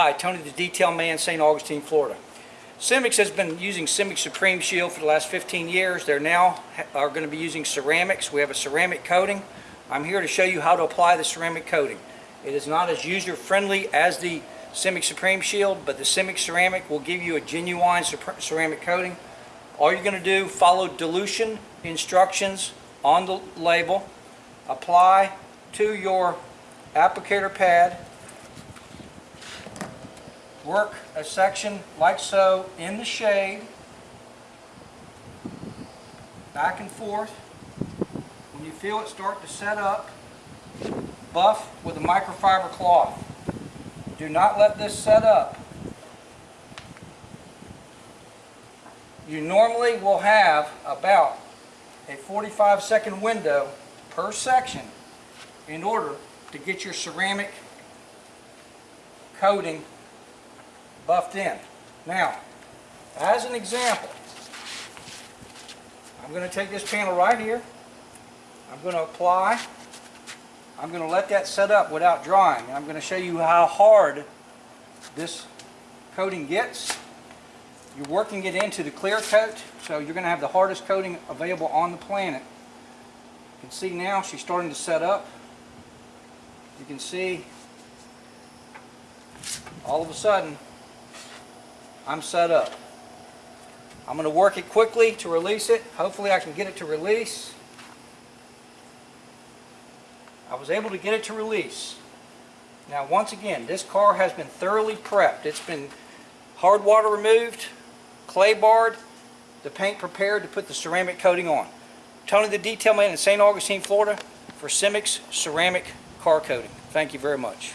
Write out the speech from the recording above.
Hi, Tony the Detail Man, St. Augustine, Florida. Simics has been using Simic Supreme Shield for the last 15 years. They're now are going to be using ceramics. We have a ceramic coating. I'm here to show you how to apply the ceramic coating. It is not as user-friendly as the Simic Supreme Shield, but the Simic Ceramic will give you a genuine ceramic coating. All you're going to do, follow dilution instructions on the label, apply to your applicator pad, work a section like so in the shade, back and forth. When you feel it start to set up, buff with a microfiber cloth. Do not let this set up. You normally will have about a 45 second window per section in order to get your ceramic coating buffed in. Now, as an example, I'm going to take this panel right here. I'm going to apply. I'm going to let that set up without drying. I'm going to show you how hard this coating gets. You're working it into the clear coat, so you're going to have the hardest coating available on the planet. You can see now she's starting to set up. You can see all of a sudden I'm set up. I'm going to work it quickly to release it. Hopefully I can get it to release. I was able to get it to release. Now once again, this car has been thoroughly prepped. It's been hard water removed, clay barred, the paint prepared to put the ceramic coating on. Tony the Detail Man in St. Augustine, Florida for Simix Ceramic Car Coating. Thank you very much.